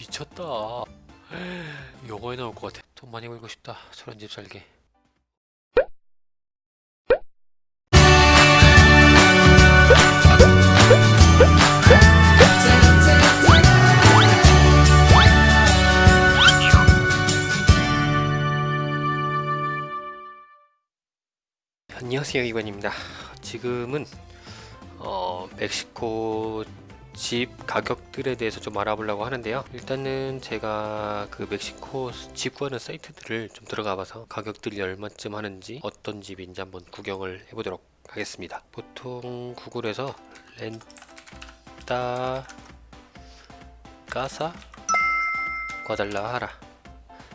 미쳤다. 영화에 나올 것 같아. 돈 많이 벌고 싶다. 저런 집 살게. 안녕하세요 이관입니다. 지금은 어, 멕시코 집 가격들에 대해서 좀 알아보려고 하는데요. 일단은 제가 그 멕시코 집 구하는 사이트들을 좀 들어가 봐서 가격들이 얼마쯤 하는지 어떤 집인지 한번 구경을 해보도록 하겠습니다. 보통 구글에서 렌타 까사 과달라하라.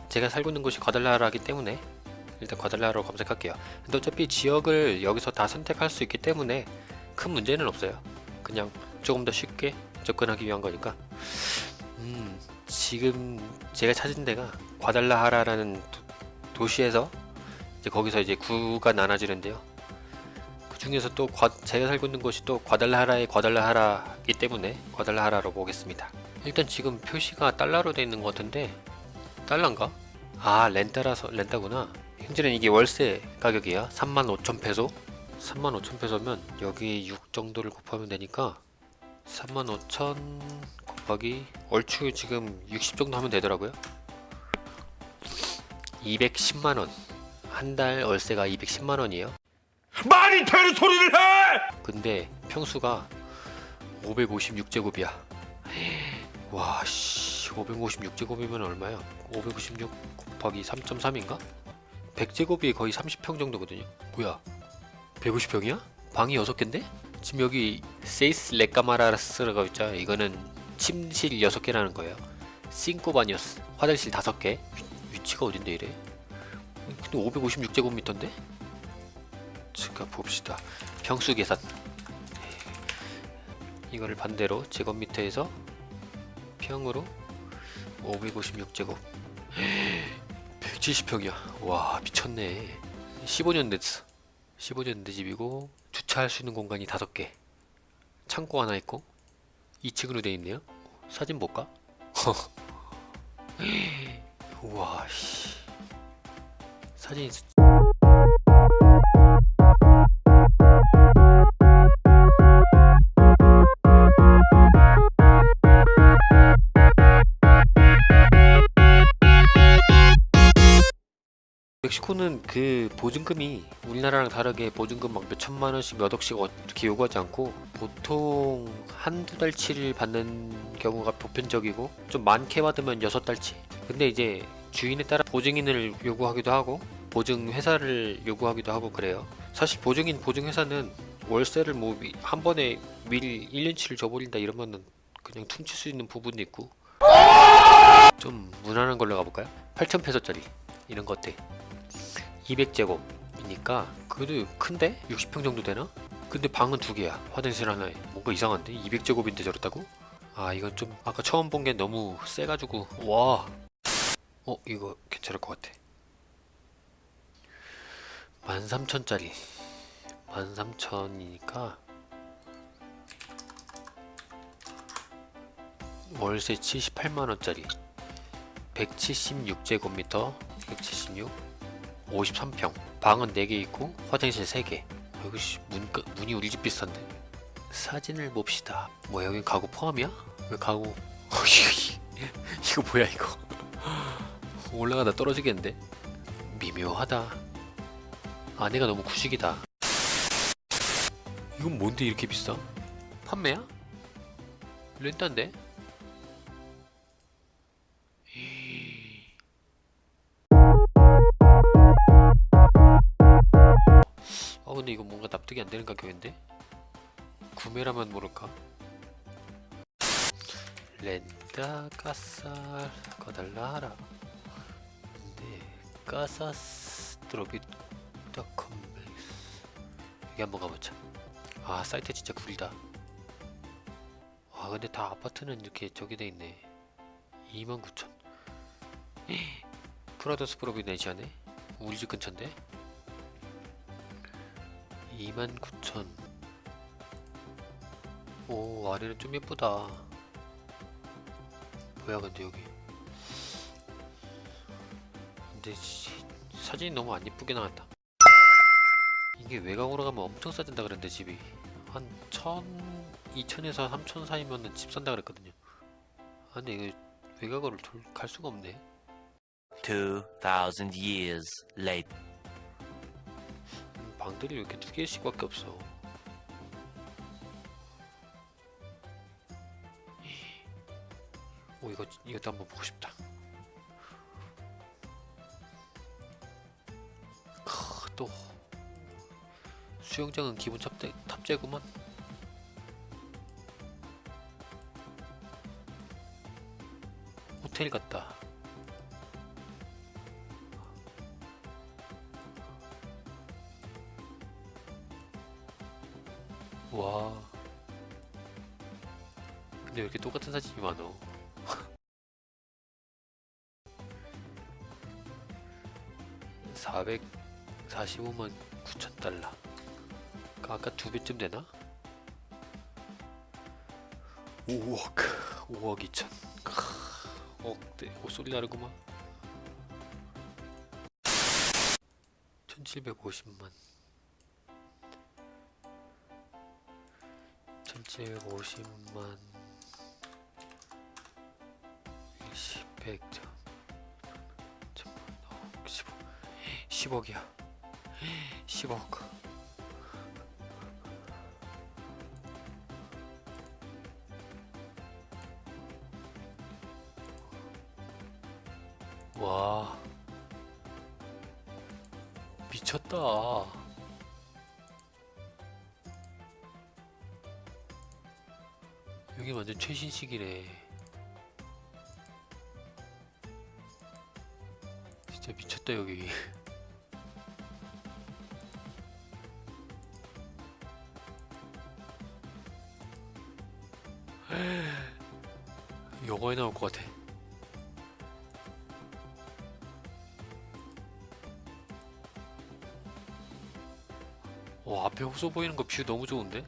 제가 살고 있는 곳이 과달라하라기 때문에 일단 과달라하라로 검색할게요. 근데 어차피 지역을 여기서 다 선택할 수 있기 때문에 큰 문제는 없어요. 그냥 조금 더 쉽게 접근하기 위한 거니까. 음 지금 제가 찾은 데가 과달라하라라는 도, 시에서 이제 거기서 이제 구가 나눠지는데요. 그 중에서 또 과, 제가 살고 있는 곳이 또 과달라하라의 과달라하라이기 때문에 과달라하라로 보겠습니다. 일단 지금 표시가 달러로 되어 있는 것 같은데 달러인가? 아 렌타라서 렌타구나. 현재는 이게 월세 가격이야 35,000페소? 35,000페소면 여기 6 정도를 곱하면 되니까 35,000 곱하기 얼추 지금 60 정도 하면 되더라고요. 210만원. 한 달 월세가 210만원이에요. 말이 되는 소리를 해! 근데 평수가 556제곱이야. 와씨 556제곱이면 얼마야? 556 곱하기 3.3인가? 100제곱이 거의 30평 정도거든요. 뭐야? 150평이야? 방이 6개인데? 지금 여기 seis recámaras라고 있죠? 이거는 침실 6개라는 거예요. cinco baños 화장실 5개. 위치가 어딘데 이래? 근데 556제곱미터인데? 제가 봅시다. 평수 계산. 이거를 반대로 제곱미터에서 평으로 556제곱. 170평이야. 와 미쳤네. 15년 됐어. 15년 된 집이고 주차할 수 있는 공간이 5개. 창고 하나 있고 2층으로 되어 있네요. 사진 볼까? 우와 씨. 사진 멕시코는 그 보증금이 우리나라랑 다르게 보증금 막 몇천만 원씩 몇 억씩 어- 이렇게 요구하지 않고 보통 한두 달치를 받는 경우가 보편적이고 좀 많게 받으면 여섯 달치 근데 이제 주인에 따라 보증인을 요구하기도 하고 보증 회사를 요구하기도 하고 그래요 사실 보증인 보증 회사는 월세를 뭐 한 번에 미리 1년치를 줘버린다 이러면은 그냥 퉁칠 수 있는 부분도 있고 좀 무난한 걸로 가볼까요? 8,000페소짜리 이런 것 어때? 200제곱이니까 그래도 큰데? 60평 정도 되나? 근데 방은 두 개야 화장실 하나에 뭔가 이상한데? 200제곱인데 저렇다고? 아 이건 좀 아까 처음 본 게 너무 세가지고 와 어? 이거 괜찮을 것 같아 13,000짜리 13,000이니까 월세 78만원짜리 176제곱미터 176 53평. 방은 4개 있고 화장실 3개. 여기 씨, 문, 문이 우리 집 비슷한데. 사진을 봅시다. 뭐 여기 가구 포함이야? 왜 가구? 이거 뭐야 이거? 올라가다 떨어지겠는데? 미묘하다. 아내가 너무 구식이다. 이건 뭔데 이렇게 비싸? 판매야? 렌트인데? 어 근데 이거 뭔가 납득이 안 되는 가격인데? 구매라면 모를까? 렌다 까살 거달라 하라. 근데 까사스 드로빗닷컴 여기 한번 가보자. 아 사이트 진짜 구리다. 와 근데 다 아파트는 이렇게 저기 돼있네. 29,000 프라더스 프로비네시아네? 우리 집 근처인데 29,000 오 아래는 좀 예쁘다. 뭐야 근데 여기. 근데 시- 사진이 너무 안 이쁘게 나왔다. 이게 외곽으로 가면 엄청 싸진다 그랬는데 집이. 한 천, 이천에서 삼천 사이면은 집 산다 그랬거든요. 아 근데 이거 외곽으로 돌, 갈 수가 없네. 2,000 years later. 음, 방들이 왜 이렇게 두 개씩 밖에 없어. 오 이거 이것도 한번 보고 싶다. 크, 또. 수영장은 기본 탑재, 탑재구만. 호텔 같다 근데 왜 이렇게 똑같은 사진이 많어 445만 9천 달러. 그 아까 두 배쯤 되나? 5억 5억 2천. 억대. 옷소리 나르구만. 1750만. 1750만 10억이야. 10억. 와. 미쳤다. 여기 완전 최신식이래 진짜 미쳤다 여기 영화에 나올 것 같아 와 앞에 호수 보이는 거 뷰 너무 좋은데?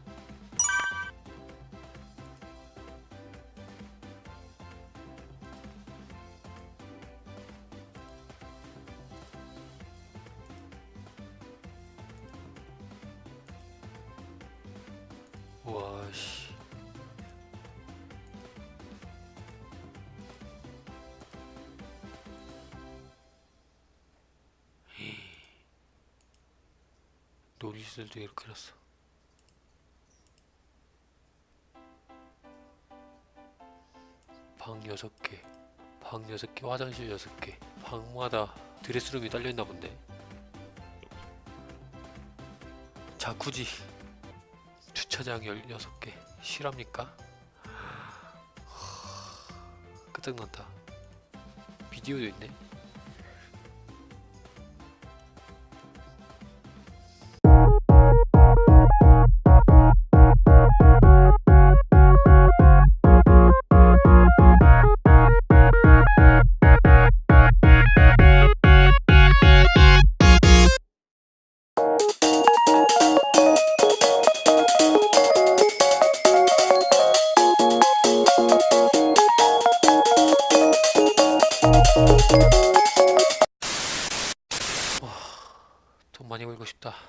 놀이시설도 이렇게 해놨어. 방 6개, 방 6개, 화장실 6개. 방마다 드레스룸이 딸려있나 본데. 자쿠지 주차장 16개 실합니까? 끝장난다 비디오도 있네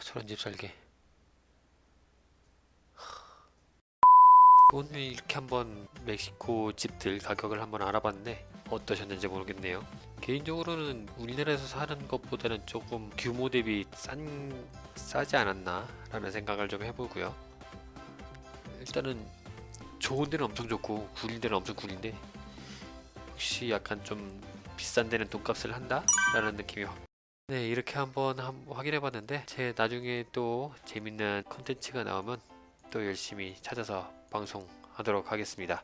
저런 집 살게. 오늘 이렇게 한번 멕시코 집들 가격을 한번 알아봤는데 어떠셨는지 모르겠네요. 개인적으로는 우리나라에서 사는 것보다는 조금 규모 대비 싼 싸지 않았나 라는 생각을 좀 해보고요. 일단은 좋은 데는 엄청 좋고 구린 데는 엄청 구린데 혹시 약간 좀 비싼 데는 돈값을 한다? 라는 느낌이 확 네 이렇게 한번 한- 확인해 봤는데 제 나중에 또 재밌는 컨텐츠가 나오면 또 열심히 찾아서 방송하도록 하겠습니다